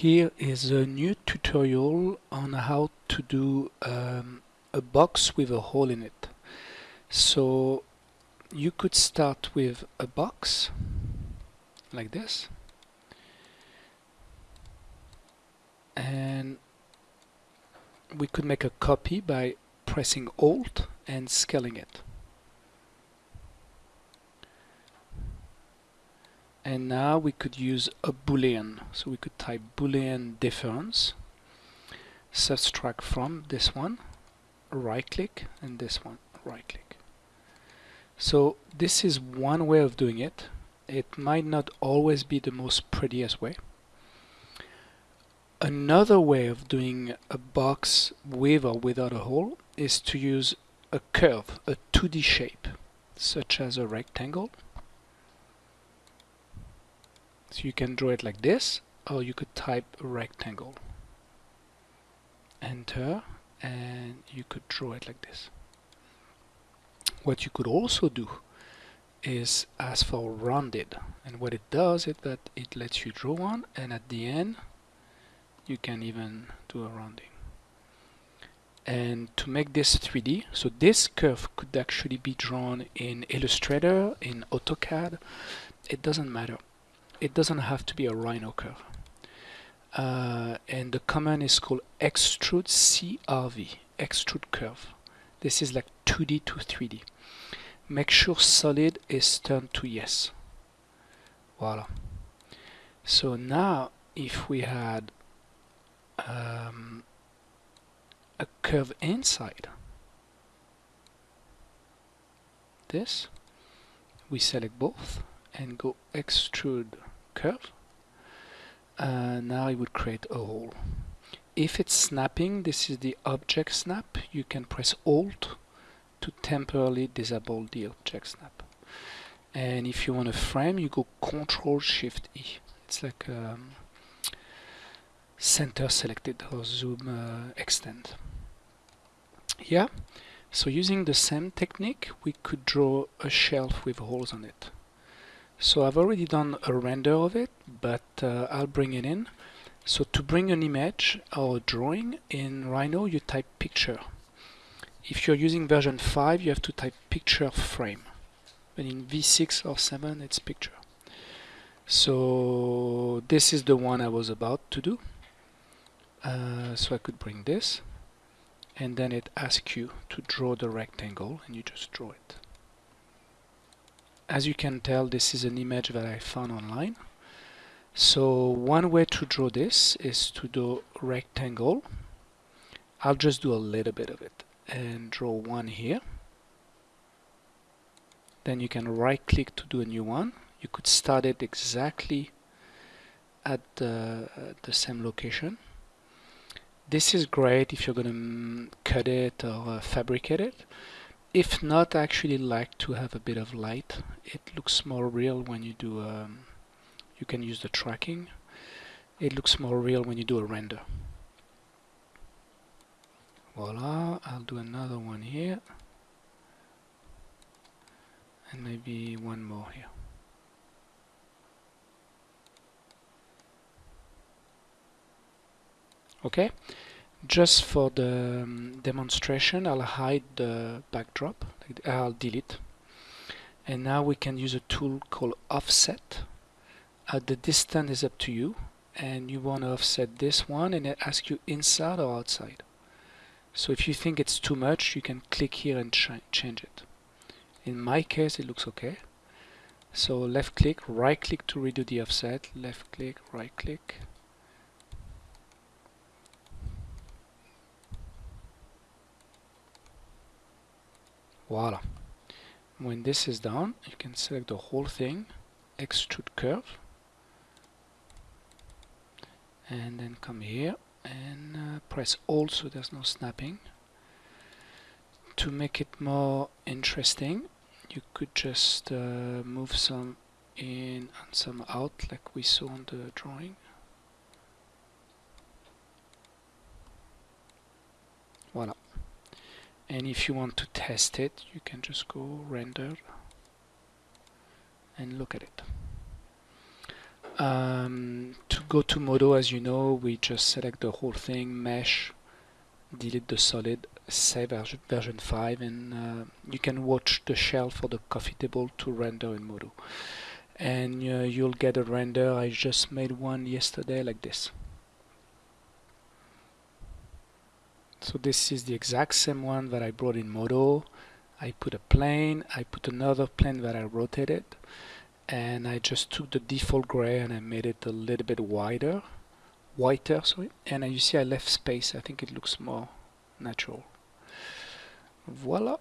Here is a new tutorial on how to do um, a box with a hole in it. So you could start with a box like this and we could make a copy by pressing Alt and scaling it. And now we could use a boolean. So we could type boolean difference subtract from this one right click and this one right click so this is one way of doing it. It might not always be the most prettiest way. Another way of doing a box with or without a hole is to use a curve a 2d shape such as a rectangle so you can draw it like this, or you could type rectangle. Enter, and you could draw it like this. What you could also do is ask for rounded. And what it does is that it lets you draw one, and at the end, you can even do a rounding. And to make this 3D, so this curve could actually be drawn in Illustrator, in AutoCAD, it doesn't matter it doesn't have to be a rhino curve. Uh, and the command is called extrude CRV, extrude curve. This is like 2D to 3D. Make sure solid is turned to yes. Voila. So now if we had um, a curve inside this, we select both and go extrude curve uh, now it would create a hole. If it's snapping this is the object snap. You can press alt to temporarily disable the object snap. And if you want a frame you go control shift E. It's like um, center selected or zoom uh, extend. Yeah? So using the same technique we could draw a shelf with holes on it so I've already done a render of it, but uh, I'll bring it in. So to bring an image or drawing in Rhino, you type picture. If you're using version 5, you have to type picture frame. But in V6 or 7, it's picture. So this is the one I was about to do. Uh, so I could bring this and then it asks you to draw the rectangle and you just draw it as you can tell this is an image that I found online. So one way to draw this is to do rectangle. I'll just do a little bit of it and draw one here. Then you can right click to do a new one. You could start it exactly at the, uh, the same location. This is great if you're gonna mm, cut it or uh, fabricate it if not I actually like to have a bit of light it looks more real when you do um, you can use the tracking. It looks more real when you do a render. Voila I'll do another one here. And maybe one more here. Okay just for the um, demonstration I'll hide the backdrop I'll delete. And now we can use a tool called offset. Uh, the distance is up to you and you want to offset this one and it asks you inside or outside. So if you think it's too much you can click here and ch change it. In my case it looks okay. So left click right click to redo the offset left click right click Voila. When this is done, you can select the whole thing, extrude curve, and then come here and uh, press Alt so there's no snapping. To make it more interesting, you could just uh, move some in and some out like we saw on the drawing. Voila and if you want to test it you can just go render and look at it um, to go to Modo, as you know, we just select the whole thing, mesh, delete the solid, save version 5, and uh, you can watch the shell for the coffee table to render in Modo. And uh, you'll get a render. I just made one yesterday like this. So this is the exact same one that I brought in Modo. I put a plane, I put another plane that I rotated, and I just took the default gray and I made it a little bit wider, whiter, sorry. And you see I left space. I think it looks more natural. Voila.